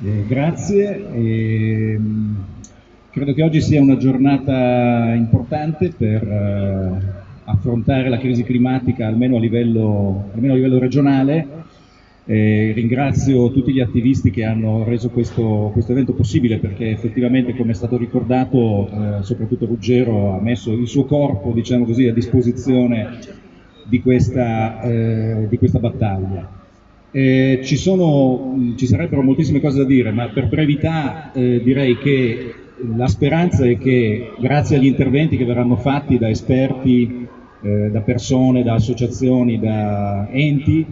Eh, grazie. E, credo che oggi sia una giornata importante per eh, affrontare la crisi climatica almeno a livello, almeno a livello regionale. Eh, ringrazio tutti gli attivisti che hanno reso questo, questo evento possibile perché effettivamente, come è stato ricordato, eh, soprattutto Ruggero ha messo il suo corpo diciamo così, a disposizione di questa, eh, di questa battaglia. Eh, ci, sono, ci, sarebbero moltissime cose da dire, ma per brevità eh, direi che la speranza è che grazie agli interventi che verranno fatti da esperti, eh, da persone, da associazioni, da enti,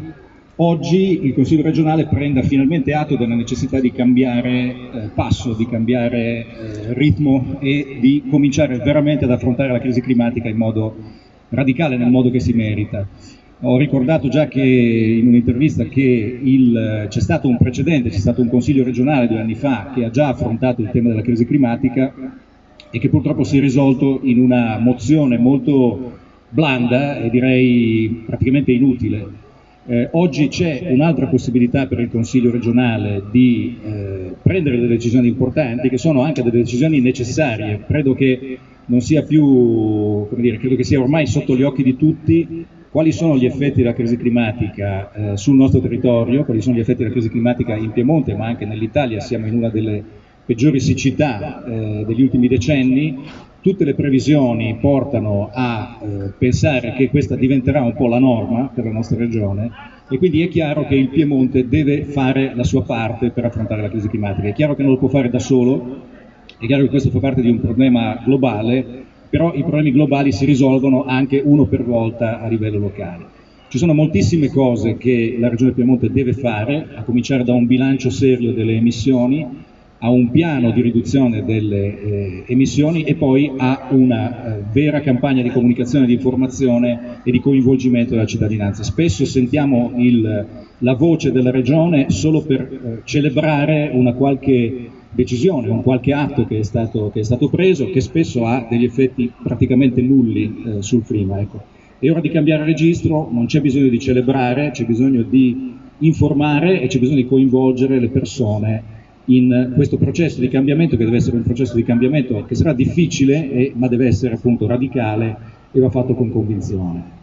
oggi il Consiglio regionale prenda finalmente atto della necessità di cambiare eh, passo, di cambiare eh, ritmo e di cominciare veramente ad affrontare la crisi climatica in modo radicale, nel modo che si merita. Ho ricordato già che in un'intervista che c'è stato un precedente, c'è stato un consiglio regionale due anni fa che ha già affrontato il tema della crisi climatica e che purtroppo si è risolto in una mozione molto blanda e direi praticamente inutile. Eh, oggi c'è un'altra possibilità per il Consiglio regionale di eh, prendere delle decisioni importanti che sono anche delle decisioni necessarie. Credo che non sia più, come dire, credo che sia ormai sotto gli occhi di tutti quali sono gli effetti della crisi climatica eh, sul nostro territorio, quali sono gli effetti della crisi climatica in Piemonte, ma anche nell'Italia, siamo in una delle peggiori siccità eh, degli ultimi decenni, tutte le previsioni portano a eh, pensare che questa diventerà un po' la norma per la nostra regione e quindi è chiaro che il Piemonte deve fare la sua parte per affrontare la crisi climatica. È chiaro che non lo può fare da solo, è chiaro che questo fa parte di un problema globale, però i problemi globali si risolvono anche uno per volta a livello locale. Ci sono moltissime cose che la Regione Piemonte deve fare, a cominciare da un bilancio serio delle emissioni, a un piano di riduzione delle eh, emissioni e poi a una eh, vera campagna di comunicazione, di informazione e di coinvolgimento della cittadinanza. Spesso sentiamo il, la voce della Regione solo per eh, celebrare una qualche decisione, un qualche atto che è stato, che è stato preso, che spesso ha degli effetti praticamente nulli eh, sul clima. Ecco. È ora di cambiare registro, non c'è bisogno di celebrare, c'è bisogno di informare e c'è bisogno di coinvolgere le persone in questo processo di cambiamento che deve essere un processo di cambiamento che sarà difficile, eh, ma deve essere appunto radicale e va fatto con convinzione.